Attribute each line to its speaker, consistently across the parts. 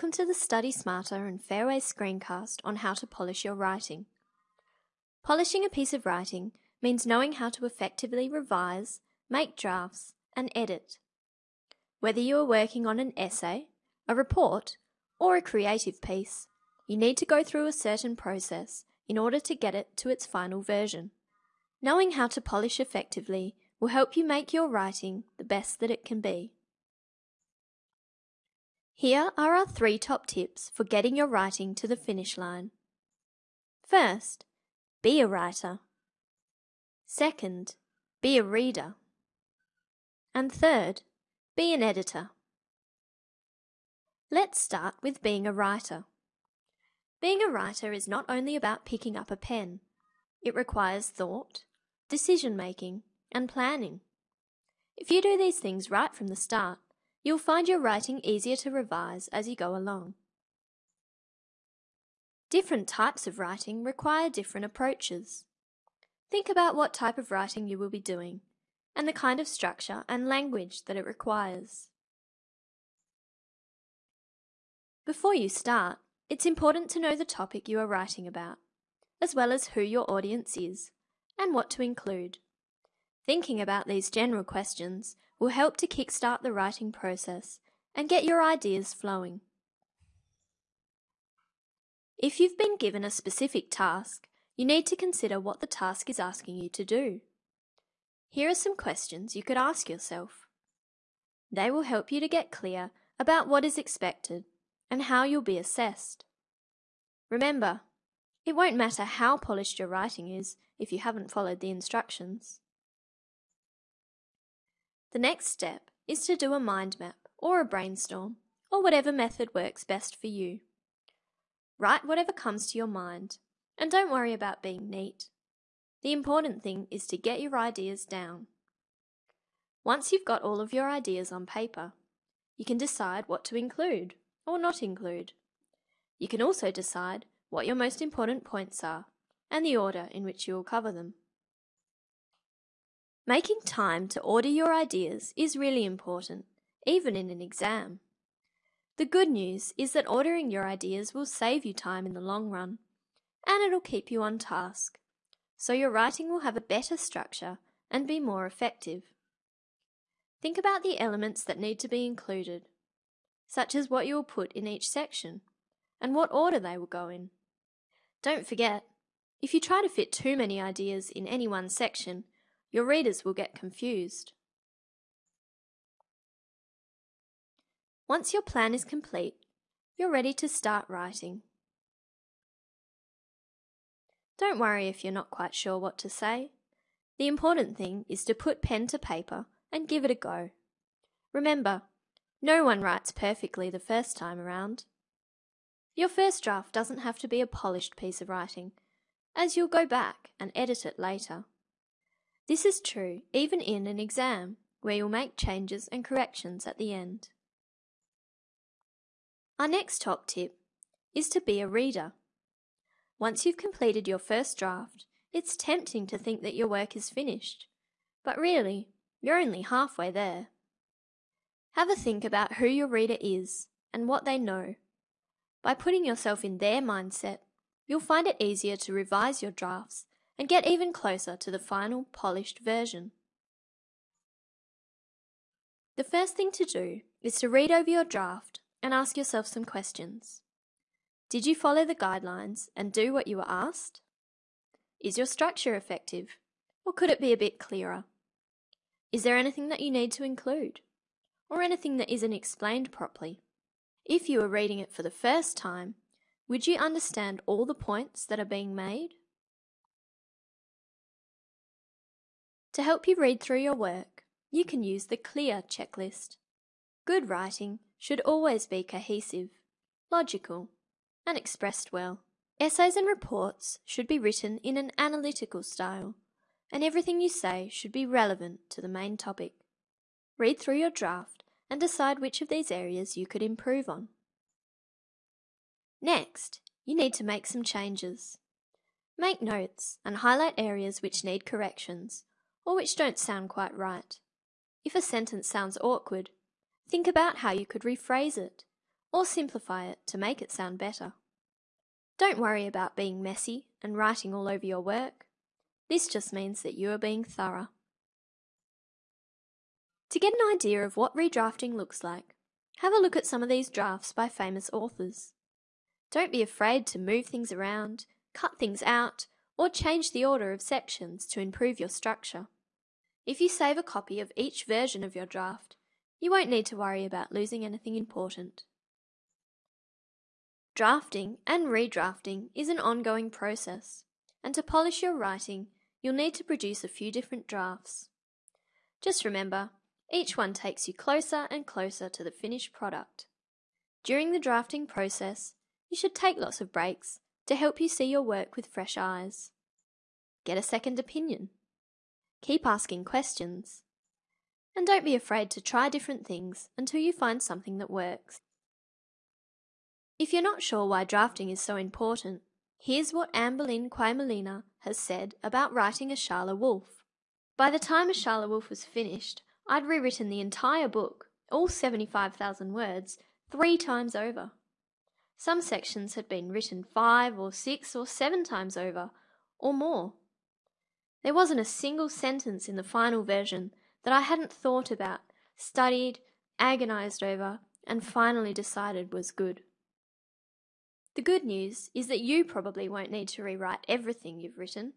Speaker 1: Welcome to the Study Smarter and Fairway screencast on how to polish your writing. Polishing a piece of writing means knowing how to effectively revise, make drafts, and edit. Whether you are working on an essay, a report, or a creative piece, you need to go through a certain process in order to get it to its final version. Knowing how to polish effectively will help you make your writing the best that it can be. Here are our three top tips for getting your writing to the finish line. First, be a writer. Second, be a reader. And third, be an editor. Let's start with being a writer. Being a writer is not only about picking up a pen, it requires thought, decision making, and planning. If you do these things right from the start, You'll find your writing easier to revise as you go along. Different types of writing require different approaches. Think about what type of writing you will be doing and the kind of structure and language that it requires. Before you start, it's important to know the topic you are writing about, as well as who your audience is and what to include. Thinking about these general questions will help to kickstart the writing process and get your ideas flowing. If you've been given a specific task, you need to consider what the task is asking you to do. Here are some questions you could ask yourself. They will help you to get clear about what is expected and how you'll be assessed. Remember, it won't matter how polished your writing is if you haven't followed the instructions. The next step is to do a mind map or a brainstorm or whatever method works best for you. Write whatever comes to your mind and don't worry about being neat. The important thing is to get your ideas down. Once you've got all of your ideas on paper, you can decide what to include or not include. You can also decide what your most important points are and the order in which you will cover them. Making time to order your ideas is really important, even in an exam. The good news is that ordering your ideas will save you time in the long run, and it'll keep you on task, so your writing will have a better structure and be more effective. Think about the elements that need to be included, such as what you will put in each section, and what order they will go in. Don't forget, if you try to fit too many ideas in any one section, your readers will get confused. Once your plan is complete, you're ready to start writing. Don't worry if you're not quite sure what to say. The important thing is to put pen to paper and give it a go. Remember, no one writes perfectly the first time around. Your first draft doesn't have to be a polished piece of writing, as you'll go back and edit it later. This is true even in an exam, where you'll make changes and corrections at the end. Our next top tip is to be a reader. Once you've completed your first draft, it's tempting to think that your work is finished, but really, you're only halfway there. Have a think about who your reader is and what they know. By putting yourself in their mindset, you'll find it easier to revise your drafts and get even closer to the final polished version. The first thing to do is to read over your draft and ask yourself some questions. Did you follow the guidelines and do what you were asked? Is your structure effective, or could it be a bit clearer? Is there anything that you need to include, or anything that isn't explained properly? If you were reading it for the first time, would you understand all the points that are being made? To help you read through your work, you mm-hmm. can use the CLEAR checklist. Good writing should always be cohesive, logical, and expressed well. Essays and reports should be written in an analytical style, and everything you say should be relevant to the main topic. Read through your draft and decide which of these areas you could improve on. Next, you need to make some changes. Make notes and highlight areas which need corrections or which don't sound quite right. If a sentence sounds awkward, think about how you could rephrase it, or simplify it to make it sound better. Don't worry about being messy and writing all over your work. This just means that you are being thorough. To get an idea of what redrafting looks like, have a look at some of these drafts by famous authors. Don't be afraid to move things around, cut things out, or change the order of sections to improve your structure. If you save a copy of each version of your draft, you won't need to worry about losing anything important. Drafting and redrafting is an ongoing process, and to polish your writing, you'll need to produce a few different drafts. Just remember, each one takes you closer and closer to the finished product. During the drafting process, you should take lots of breaks to help you see your work with fresh eyes. Get a second opinion. Keep asking questions. And don't be afraid to try different things until you find something that works. If you're not sure why drafting is so important, here's what Amberlynn Quaimolina has said about writing a Charla Wolf. By the time a Charla Wolf was finished, I'd rewritten the entire book, all 75,000 words, three times over. Some sections had been written five or six or seven times over, or more. There wasn't a single sentence in the final version that I hadn't thought about, studied, agonized over, and finally decided was good. The good news is that you probably won't need to rewrite everything you've written.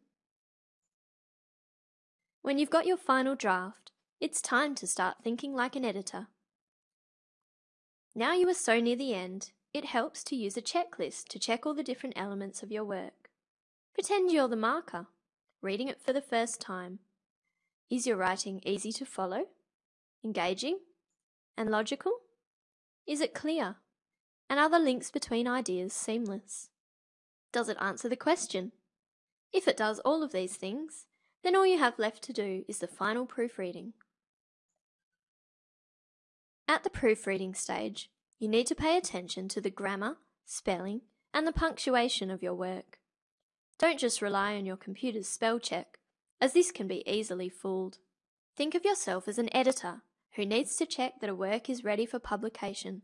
Speaker 1: When you've got your final draft, it's time to start thinking like an editor. Now you are so near the end, it helps to use a checklist to check all the different elements of your work. Pretend you're the marker, reading it for the first time. Is your writing easy to follow, engaging, and logical? Is it clear? And are the links between ideas seamless? Does it answer the question? If it does all of these things, then all you have left to do is the final proofreading. At the proofreading stage, you need to pay attention to the grammar, spelling, and the punctuation of your work. Don't just rely on your computer's spell check, as this can be easily fooled. Think of yourself as an editor who needs to check that a work is ready for publication.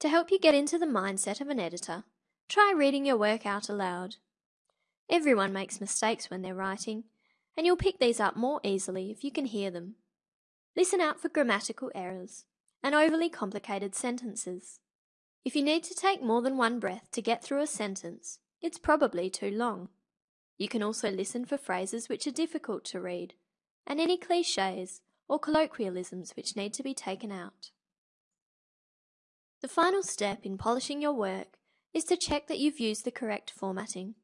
Speaker 1: To help you get into the mindset of an editor, try reading your work out aloud. Everyone makes mistakes when they're writing, and you'll pick these up more easily if you can hear them. Listen out for grammatical errors and overly complicated sentences. If you need to take more than one breath to get through a sentence, it's probably too long. You can also listen for phrases which are difficult to read, and any cliches or colloquialisms which need to be taken out. The final step in polishing your work is to check that you've used the correct formatting.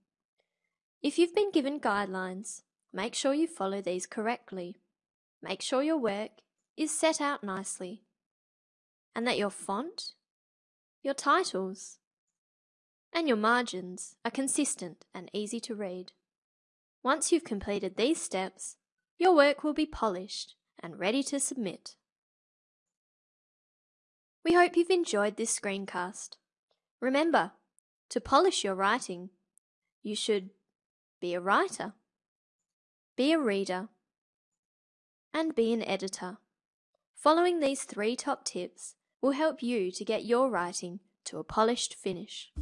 Speaker 1: If you've been given guidelines, Make sure you follow these correctly. Make sure your work is set out nicely and that your font, your titles, and your margins are consistent and easy to read. Once you've completed these steps, your work will be polished and ready to submit. We hope you've enjoyed this screencast. Remember, to polish your writing, you should be a writer be a reader, and be an editor. Following these three top tips will help you to get your writing to a polished finish.